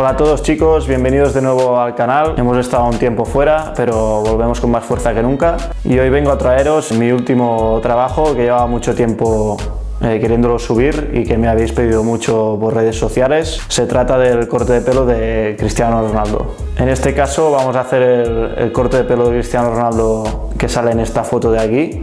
Hola a todos chicos, bienvenidos de nuevo al canal. Hemos estado un tiempo fuera, pero volvemos con más fuerza que nunca. Y hoy vengo a traeros mi último trabajo que llevaba mucho tiempo eh, queriéndolo subir y que me habéis pedido mucho por redes sociales. Se trata del corte de pelo de Cristiano Ronaldo. En este caso vamos a hacer el, el corte de pelo de Cristiano Ronaldo que sale en esta foto de aquí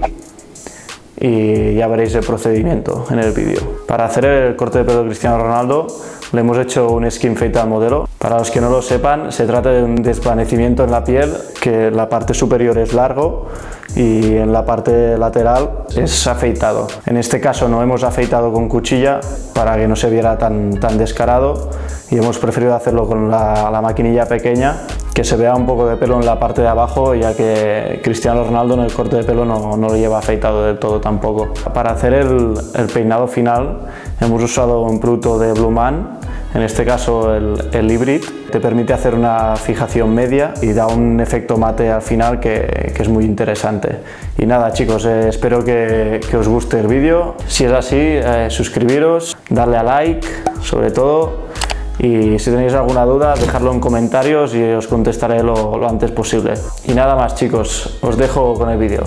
y ya veréis el procedimiento en el vídeo. Para hacer el corte de pelo de Cristiano Ronaldo le hemos hecho un skin fade al modelo. Para los que no lo sepan, se trata de un desvanecimiento en la piel, que la parte superior es largo y en la parte lateral es afeitado. En este caso no hemos afeitado con cuchilla para que no se viera tan, descarado y hemos preferido hacerlo con la, la maquinilla pequeña que se vea un poco de pelo en la parte de abajo ya que Cristiano Ronaldo en el corte de pelo no, no lo lleva afeitado del todo tampoco. Para hacer el, el, peinado final hemos usado un producto de Blue Man, en este caso el, el Hybrid, te permite hacer una fijación media y da un efecto mate al final que, que es muy interesante. Y nada chicos, eh, espero que, que, os guste el vídeo, si es así eh, suscribiros, darle a like sobre todo y si tenéis alguna duda dejadlo en comentarios y os contestaré lo, lo antes posible. Y nada más chicos, os dejo con el vídeo.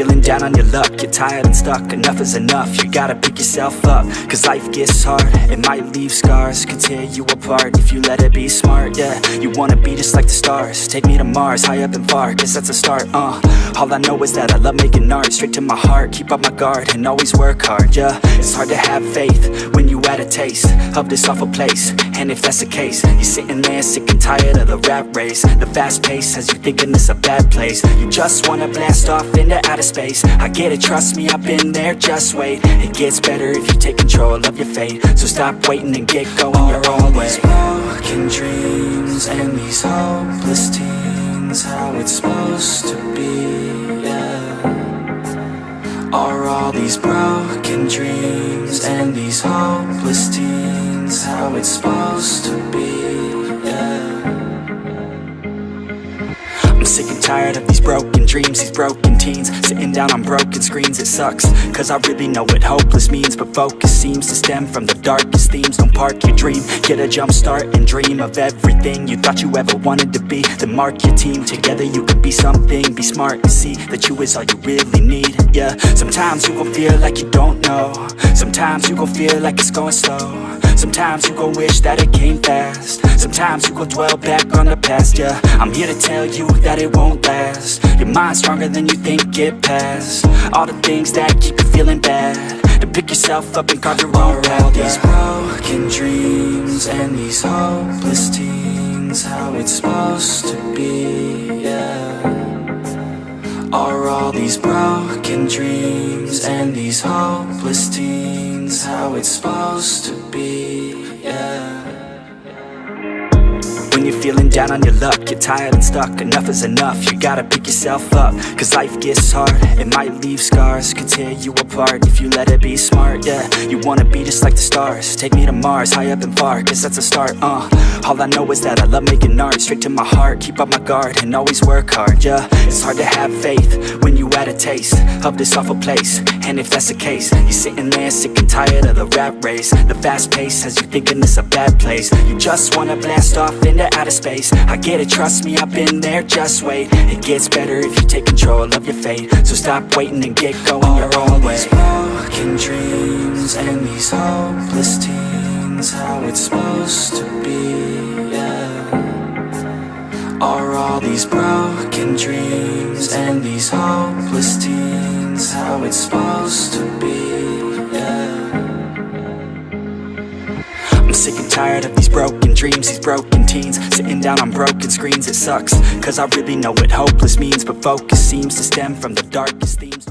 Feeling down on your luck. You're tired and stuck, enough is enough. You gotta pick yourself up Cause life gets hard. It might leave scars Could tear you apart If you let it be smart, yeah You wanna be just like the stars. Take me to Mars, high up and far. Guess that's a start, uh. All I know is that I love making art. Straight to my heart Keep up my guard And always work hard, yeah It's hard to have faith When you had a taste Of this awful place. And if that's the case You're sitting there sick and tired of the rat race. The fast pace Has you thinking it's a bad place. You just wanna blast off into outer space. I get it, trust me, I've been there, just wait. It gets better if you take control of your fate. So stop waiting and get going your own way. These broken dreams and these hopeless teens How it's supposed to be, yeah. Are all these broken dreams and these hopeless teens How it's supposed to be, tired of these broken dreams, these broken teens. Sitting down on broken screens, it sucks. Cause I really know what hopeless means But focus seems to stem from the darkest themes. Don't park your dream, get a jump start and dream Of everything you thought you ever wanted to be. Then mark your team, together you could be something. Be smart and see that you is all you really need, yeah. Sometimes you gon' feel like you don't know. Sometimes you gon' feel like it's going slow. Sometimes you gon' wish that it came fast Sometimes you gon' dwell back on the past, yeah. I'm here to tell you that it won't last. Your mind's stronger than you think, it past All the things that keep you feeling bad. To pick yourself up and carve your own path, all these broken dreams and these hopeless teens How it's supposed to be, yeah. Are all these broken dreams and these hopeless teens How it's supposed to be, feeling down on your luck. You're tired and stuck, enough is enough. You gotta pick yourself up, cause life gets hard. It might leave scars, could tear you apart If you let it be smart, yeah You wanna be just like the stars. Take me to Mars, high up and far. Guess that's a start, uh. All I know is that I love making art. Straight to my heart, keep up my guard And always work hard, yeah It's hard to have faith When you had a taste Of this awful place. And if that's the case You're sitting there sick and tired of the rat race. The fast pace Has you thinking it's a bad place. You just wanna blast off into outer space. I get it, trust me, I've been there, just wait. It gets better if you take control of your fate. So stop waiting and get going All your own way. These broken dreams and these hopeless teens How it's supposed to be, yeah. Are all these broken dreams and these hopeless teens how it's supposed to be, I'm sick and tired of these broken dreams, these broken teens. Sitting down on broken screens, it sucks. Cause I really know what hopeless means But focus seems to stem from the darkest themes